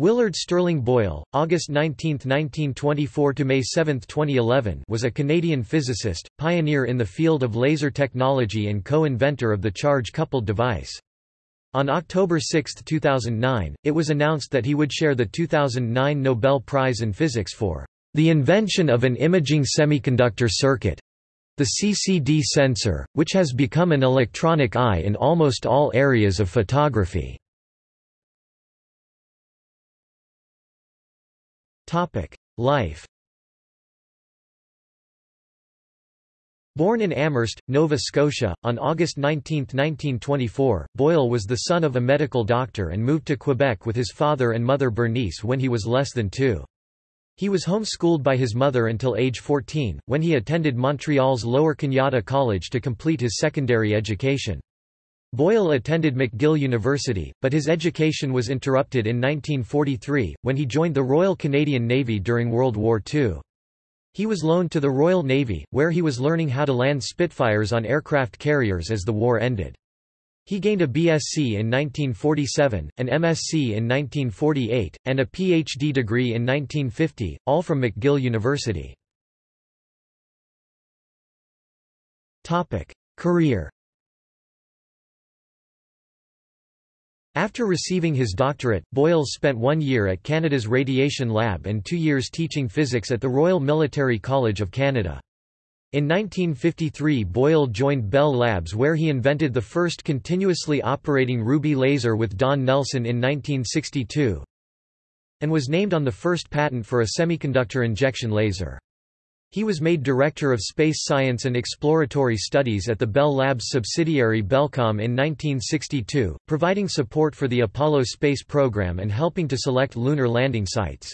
Willard Sterling Boyle, August 19, 1924 to May 7, 2011, was a Canadian physicist, pioneer in the field of laser technology and co-inventor of the charge-coupled device. On October 6, 2009, it was announced that he would share the 2009 Nobel Prize in Physics for the invention of an imaging semiconductor circuit, the CCD sensor, which has become an electronic eye in almost all areas of photography. Life Born in Amherst, Nova Scotia, on August 19, 1924, Boyle was the son of a medical doctor and moved to Quebec with his father and mother Bernice when he was less than two. He was homeschooled by his mother until age 14, when he attended Montreal's Lower Canada College to complete his secondary education. Boyle attended McGill University, but his education was interrupted in 1943, when he joined the Royal Canadian Navy during World War II. He was loaned to the Royal Navy, where he was learning how to land Spitfires on aircraft carriers as the war ended. He gained a BSc in 1947, an MSc in 1948, and a PhD degree in 1950, all from McGill University. Career After receiving his doctorate, Boyle spent one year at Canada's Radiation Lab and two years teaching physics at the Royal Military College of Canada. In 1953 Boyle joined Bell Labs where he invented the first continuously operating ruby laser with Don Nelson in 1962 and was named on the first patent for a semiconductor injection laser. He was made Director of Space Science and Exploratory Studies at the Bell Labs subsidiary Bellcomm in 1962, providing support for the Apollo space program and helping to select lunar landing sites.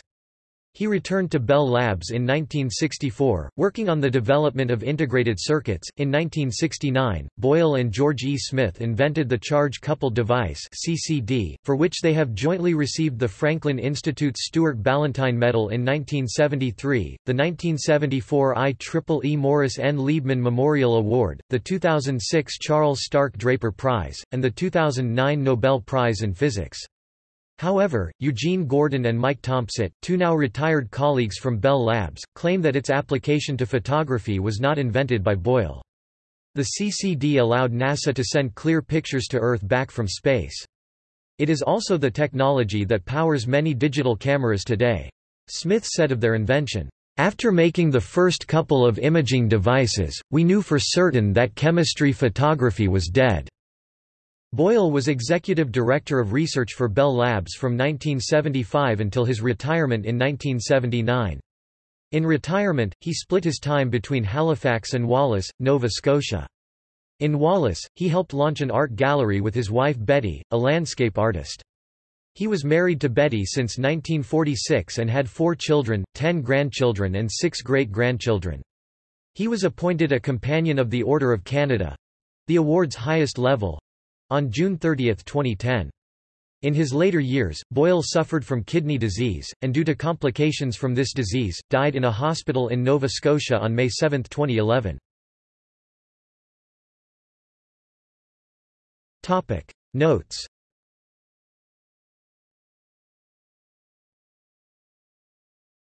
He returned to Bell Labs in 1964, working on the development of integrated circuits. In 1969, Boyle and George E. Smith invented the Charge Coupled Device (CCD), for which they have jointly received the Franklin Institute's Stuart Ballantine Medal in 1973, the 1974 IEEE Morris N. Liebman Memorial Award, the 2006 Charles Stark Draper Prize, and the 2009 Nobel Prize in Physics. However, Eugene Gordon and Mike Tompsett, two now retired colleagues from Bell Labs, claim that its application to photography was not invented by Boyle. The CCD allowed NASA to send clear pictures to Earth back from space. It is also the technology that powers many digital cameras today. Smith said of their invention, after making the first couple of imaging devices, we knew for certain that chemistry photography was dead. Boyle was executive director of research for Bell Labs from 1975 until his retirement in 1979. In retirement, he split his time between Halifax and Wallace, Nova Scotia. In Wallace, he helped launch an art gallery with his wife Betty, a landscape artist. He was married to Betty since 1946 and had four children, ten grandchildren and six great-grandchildren. He was appointed a Companion of the Order of Canada—the award's highest level, on June 30, 2010. In his later years, Boyle suffered from kidney disease, and due to complications from this disease, died in a hospital in Nova Scotia on May 7, 2011. Notes